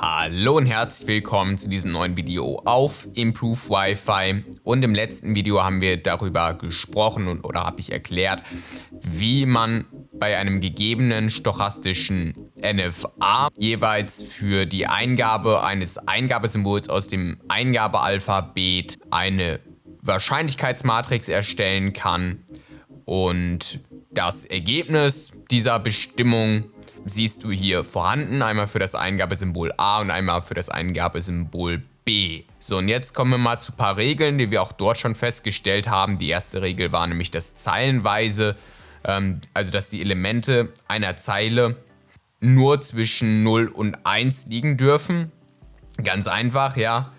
Hallo und herzlich willkommen zu diesem neuen Video auf Improve Wi-Fi. Und im letzten Video haben wir darüber gesprochen und, oder habe ich erklärt, wie man bei einem gegebenen stochastischen NFA jeweils für die Eingabe eines Eingabesymbols aus dem Eingabealphabet eine Wahrscheinlichkeitsmatrix erstellen kann. Und das Ergebnis dieser Bestimmung siehst du hier vorhanden, einmal für das Eingabesymbol A und einmal für das Eingabesymbol B. So, und jetzt kommen wir mal zu ein paar Regeln, die wir auch dort schon festgestellt haben. Die erste Regel war nämlich das zeilenweise, ähm, also dass die Elemente einer Zeile nur zwischen 0 und 1 liegen dürfen. Ganz einfach, ja.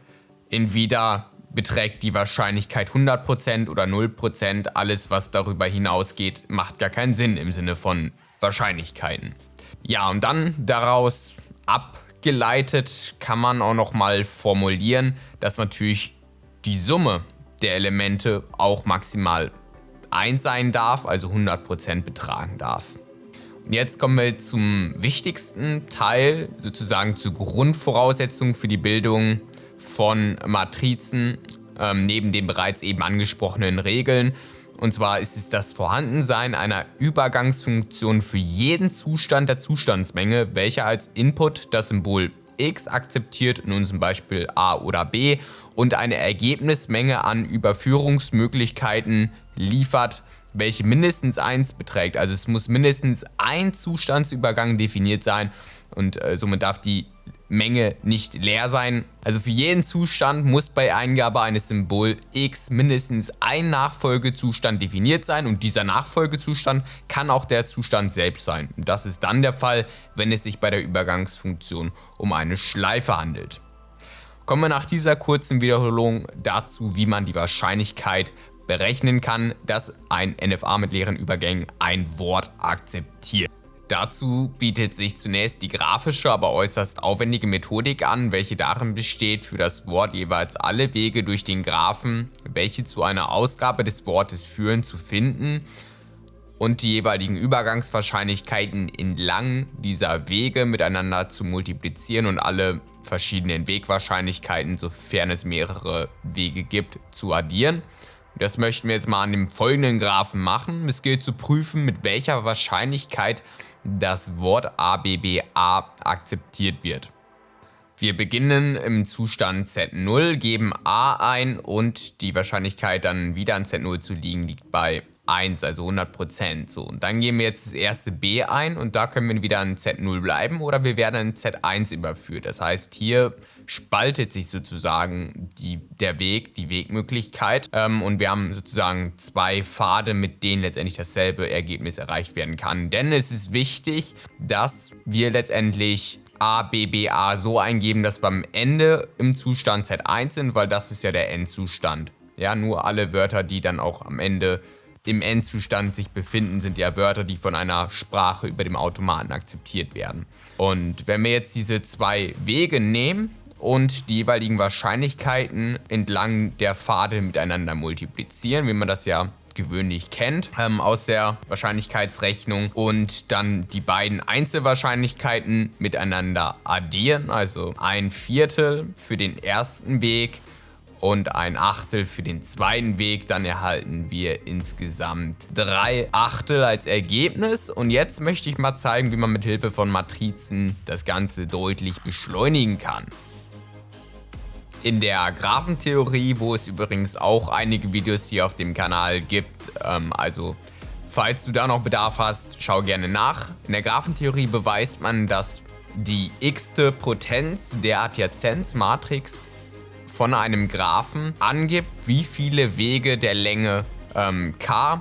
Entweder beträgt die Wahrscheinlichkeit 100% oder 0%. Alles, was darüber hinausgeht, macht gar keinen Sinn im Sinne von Wahrscheinlichkeiten. Ja, und dann daraus abgeleitet kann man auch nochmal formulieren, dass natürlich die Summe der Elemente auch maximal 1 sein darf, also 100% betragen darf. Und jetzt kommen wir zum wichtigsten Teil, sozusagen zur Grundvoraussetzung für die Bildung von Matrizen, ähm, neben den bereits eben angesprochenen Regeln. Und zwar ist es das Vorhandensein einer Übergangsfunktion für jeden Zustand der Zustandsmenge, welcher als Input das Symbol x akzeptiert, in unserem Beispiel a oder b, und eine Ergebnismenge an Überführungsmöglichkeiten liefert, welche mindestens 1 beträgt. Also es muss mindestens ein Zustandsübergang definiert sein und äh, somit darf die Menge nicht leer sein. Also für jeden Zustand muss bei Eingabe eines Symbol x mindestens ein Nachfolgezustand definiert sein und dieser Nachfolgezustand kann auch der Zustand selbst sein. Das ist dann der Fall, wenn es sich bei der Übergangsfunktion um eine Schleife handelt. Kommen wir nach dieser kurzen Wiederholung dazu, wie man die Wahrscheinlichkeit berechnen kann, dass ein NFA mit leeren Übergängen ein Wort akzeptiert. Dazu bietet sich zunächst die grafische, aber äußerst aufwendige Methodik an, welche darin besteht, für das Wort jeweils alle Wege durch den Graphen, welche zu einer Ausgabe des Wortes führen, zu finden und die jeweiligen Übergangswahrscheinlichkeiten entlang dieser Wege miteinander zu multiplizieren und alle verschiedenen Wegwahrscheinlichkeiten, sofern es mehrere Wege gibt, zu addieren. Das möchten wir jetzt mal an dem folgenden Graphen machen. Es gilt zu prüfen, mit welcher Wahrscheinlichkeit das Wort ABBA akzeptiert wird. Wir beginnen im Zustand Z0, geben A ein und die Wahrscheinlichkeit dann wieder an Z0 zu liegen liegt bei 1, also 100%. So, und dann geben wir jetzt das erste B ein und da können wir wieder an Z0 bleiben oder wir werden in Z1 überführt. Das heißt, hier spaltet sich sozusagen die, der Weg, die Wegmöglichkeit ähm, und wir haben sozusagen zwei Pfade, mit denen letztendlich dasselbe Ergebnis erreicht werden kann. Denn es ist wichtig, dass wir letztendlich A, B, B, A so eingeben, dass wir am Ende im Zustand Z1 sind, weil das ist ja der Endzustand. Ja, nur alle Wörter, die dann auch am Ende im Endzustand sich befinden, sind ja Wörter, die von einer Sprache über dem Automaten akzeptiert werden. Und wenn wir jetzt diese zwei Wege nehmen und die jeweiligen Wahrscheinlichkeiten entlang der Pfade miteinander multiplizieren, wie man das ja gewöhnlich kennt, ähm, aus der Wahrscheinlichkeitsrechnung und dann die beiden Einzelwahrscheinlichkeiten miteinander addieren, also ein Viertel für den ersten Weg und ein Achtel für den zweiten Weg. Dann erhalten wir insgesamt drei Achtel als Ergebnis. Und jetzt möchte ich mal zeigen, wie man mit Hilfe von Matrizen das Ganze deutlich beschleunigen kann. In der Graphentheorie, wo es übrigens auch einige Videos hier auf dem Kanal gibt, ähm, also falls du da noch Bedarf hast, schau gerne nach. In der Graphentheorie beweist man, dass die x-te Potenz der Adjazenzmatrix von einem Graphen angibt, wie viele Wege der Länge ähm, k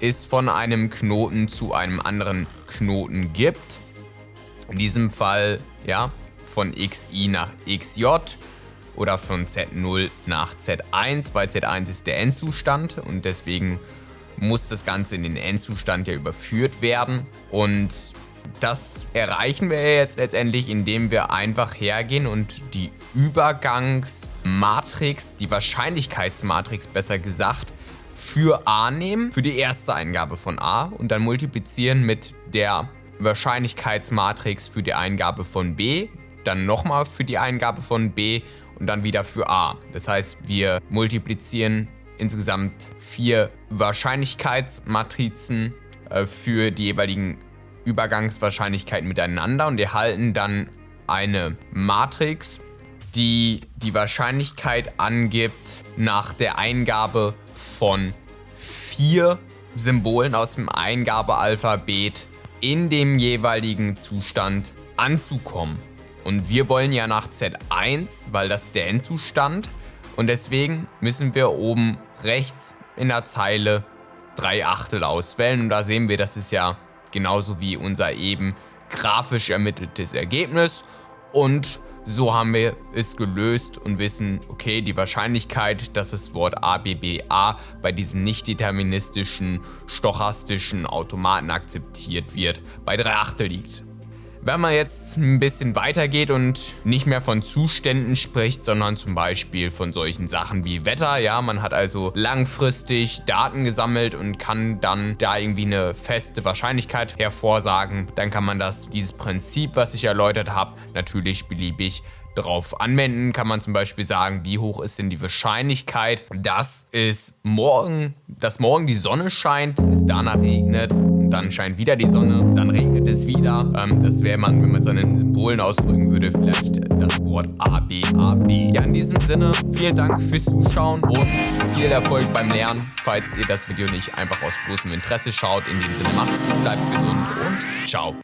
es von einem Knoten zu einem anderen Knoten gibt. In diesem Fall ja von xi nach xj oder von z0 nach z1, weil z1 ist der Endzustand und deswegen muss das Ganze in den Endzustand ja überführt werden. Und das erreichen wir jetzt letztendlich, indem wir einfach hergehen und die Übergangsmatrix, die Wahrscheinlichkeitsmatrix besser gesagt, für A nehmen, für die erste Eingabe von A und dann multiplizieren mit der Wahrscheinlichkeitsmatrix für die Eingabe von B, dann nochmal für die Eingabe von B und dann wieder für A. Das heißt, wir multiplizieren insgesamt vier Wahrscheinlichkeitsmatrizen äh, für die jeweiligen Übergangswahrscheinlichkeiten miteinander und erhalten dann eine Matrix, die die Wahrscheinlichkeit angibt nach der Eingabe von vier Symbolen aus dem Eingabealphabet in dem jeweiligen Zustand anzukommen. Und wir wollen ja nach Z1, weil das der Endzustand. Und deswegen müssen wir oben rechts in der Zeile 3 Achtel auswählen. Und da sehen wir, das ist ja genauso wie unser eben grafisch ermitteltes Ergebnis. Und so haben wir es gelöst und wissen, okay, die Wahrscheinlichkeit, dass das Wort ABBA bei diesem nicht deterministischen, stochastischen Automaten akzeptiert wird, bei 3 Achtel liegt. Wenn man jetzt ein bisschen weitergeht und nicht mehr von Zuständen spricht, sondern zum Beispiel von solchen Sachen wie Wetter, ja, man hat also langfristig Daten gesammelt und kann dann da irgendwie eine feste Wahrscheinlichkeit hervorsagen, dann kann man das, dieses Prinzip, was ich erläutert habe, natürlich beliebig drauf anwenden, kann man zum Beispiel sagen, wie hoch ist denn die Wahrscheinlichkeit, dass es morgen, dass morgen die Sonne scheint, es danach regnet, dann scheint wieder die Sonne, dann regnet es wieder. Ähm, das wäre man, wenn man es an den Symbolen ausdrücken würde, vielleicht das Wort ABAB. Ja, in diesem Sinne, vielen Dank fürs Zuschauen und viel Erfolg beim Lernen, falls ihr das Video nicht einfach aus bloßem Interesse schaut. In dem Sinne, macht's gut, bleibt gesund und ciao.